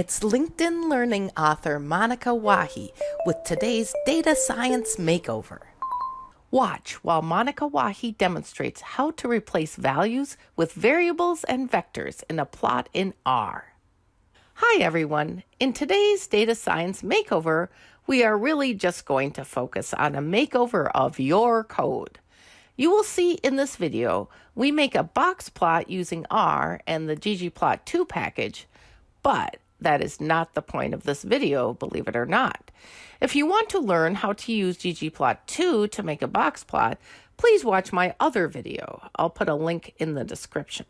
It's LinkedIn Learning author Monika Wahi with today's Data Science Makeover. Watch while Monika Wahi demonstrates how to replace values with variables and vectors in a plot in R. Hi everyone. In today's Data Science Makeover, we are really just going to focus on a makeover of your code. You will see in this video, we make a box plot using R and the ggplot2 package, but that is not the point of this video, believe it or not. If you want to learn how to use ggplot2 to make a box plot, please watch my other video. I'll put a link in the description.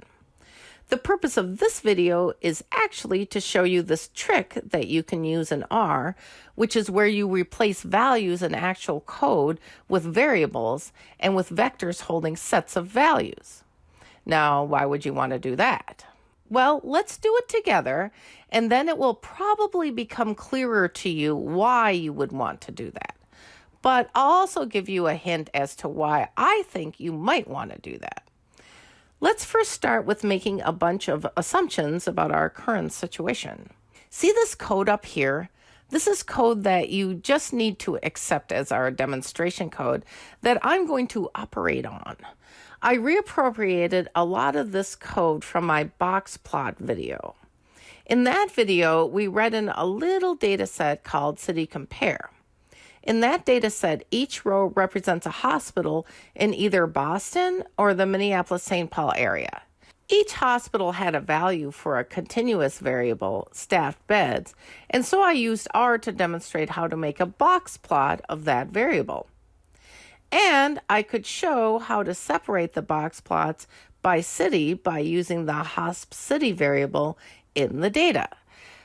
The purpose of this video is actually to show you this trick that you can use in R, which is where you replace values in actual code with variables and with vectors holding sets of values. Now, why would you want to do that? Well, let's do it together, and then it will probably become clearer to you why you would want to do that. But I'll also give you a hint as to why I think you might want to do that. Let's first start with making a bunch of assumptions about our current situation. See this code up here? This is code that you just need to accept as our demonstration code that I'm going to operate on. I reappropriated a lot of this code from my box plot video. In that video, we read in a little data set called City Compare. In that data set, each row represents a hospital in either Boston or the Minneapolis St. Paul area. Each hospital had a value for a continuous variable, staffed beds, and so I used R to demonstrate how to make a box plot of that variable. And I could show how to separate the box plots by city by using the HOSP city variable in the data.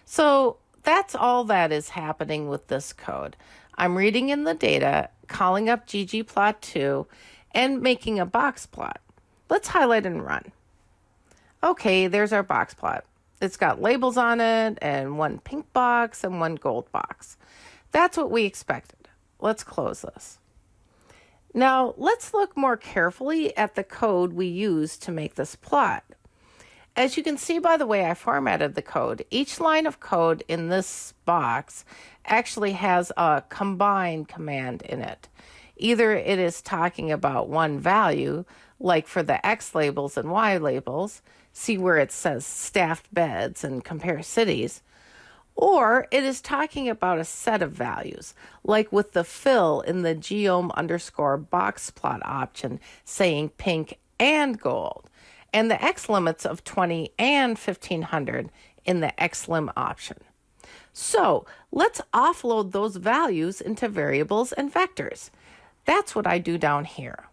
So that's all that is happening with this code. I'm reading in the data, calling up ggplot2, and making a box plot. Let's highlight and run. Okay, there's our box plot. It's got labels on it and one pink box and one gold box. That's what we expected. Let's close this. Now, let's look more carefully at the code we used to make this plot. As you can see by the way I formatted the code, each line of code in this box actually has a combine command in it. Either it is talking about one value, like for the X labels and Y labels, see where it says staffed beds and compare cities, or it is talking about a set of values, like with the fill in the geom underscore box plot option saying pink and gold, and the X limits of 20 and 1500 in the XLIM option. So let's offload those values into variables and vectors. That's what I do down here.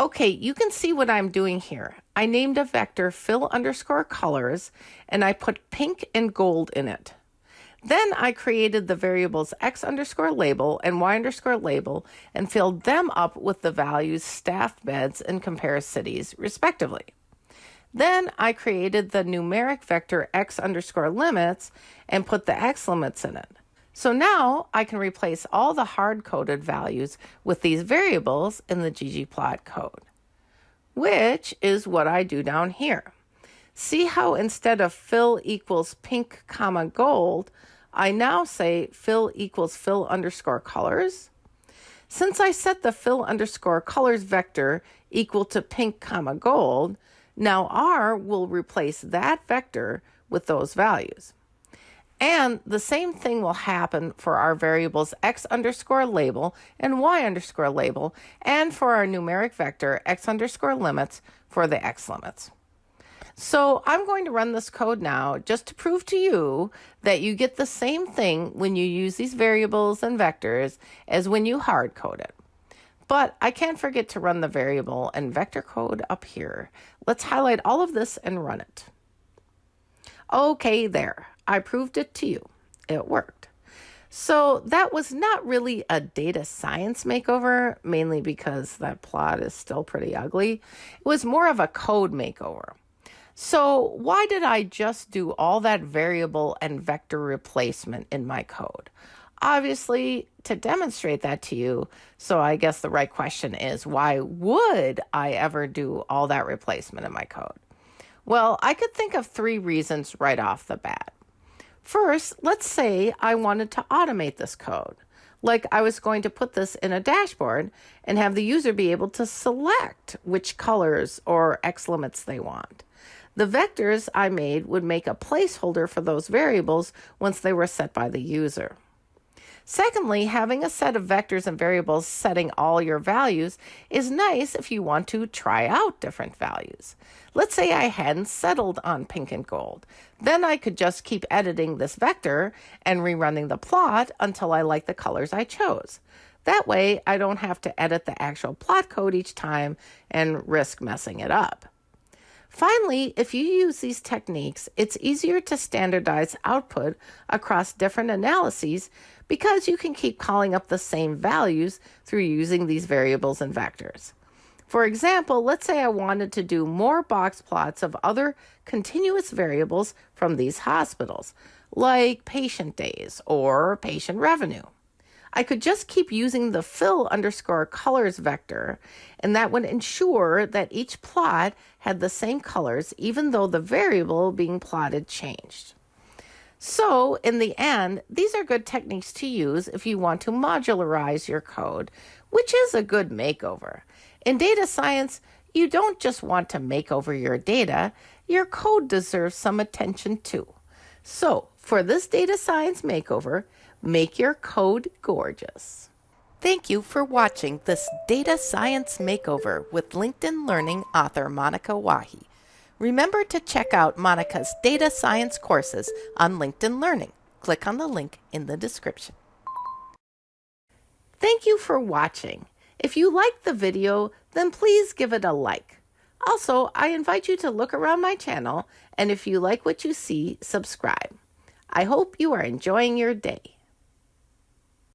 Okay, you can see what I'm doing here. I named a vector fill underscore colors and I put pink and gold in it. Then I created the variables x underscore label and y underscore label and filled them up with the values staff beds and compare cities, respectively. Then I created the numeric vector x underscore limits and put the x limits in it. So now I can replace all the hard-coded values with these variables in the ggplot code, which is what I do down here. See how instead of fill equals pink comma gold, I now say fill equals fill underscore colors? Since I set the fill underscore colors vector equal to pink comma gold, now R will replace that vector with those values. And the same thing will happen for our variables x underscore label and y underscore label, and for our numeric vector x underscore limits for the x limits. So I'm going to run this code now just to prove to you that you get the same thing when you use these variables and vectors as when you hard code it. But I can't forget to run the variable and vector code up here. Let's highlight all of this and run it. Okay, there. I proved it to you. It worked. So that was not really a data science makeover, mainly because that plot is still pretty ugly. It was more of a code makeover. So why did I just do all that variable and vector replacement in my code? Obviously, to demonstrate that to you. So I guess the right question is, why would I ever do all that replacement in my code? Well, I could think of three reasons right off the bat. First, let's say I wanted to automate this code. Like I was going to put this in a dashboard and have the user be able to select which colors or X limits they want. The vectors I made would make a placeholder for those variables once they were set by the user. Secondly, having a set of vectors and variables setting all your values is nice if you want to try out different values. Let's say I hadn't settled on pink and gold. Then I could just keep editing this vector and rerunning the plot until I like the colors I chose. That way, I don't have to edit the actual plot code each time and risk messing it up. Finally, if you use these techniques, it's easier to standardize output across different analyses because you can keep calling up the same values through using these variables and vectors. For example, let's say I wanted to do more box plots of other continuous variables from these hospitals, like patient days or patient revenue. I could just keep using the fill underscore colors vector, and that would ensure that each plot had the same colors even though the variable being plotted changed. So, in the end, these are good techniques to use if you want to modularize your code, which is a good makeover. In data science, you don't just want to make over your data, your code deserves some attention too. So, for this data science makeover, make your code gorgeous. Thank you for watching this data science makeover with LinkedIn Learning author Monika Wahi. Remember to check out Monika's data science courses on LinkedIn Learning. Click on the link in the description. Thank you for watching. If you liked the video, then please give it a like. Also, I invite you to look around my channel, and if you like what you see, subscribe. I hope you are enjoying your day.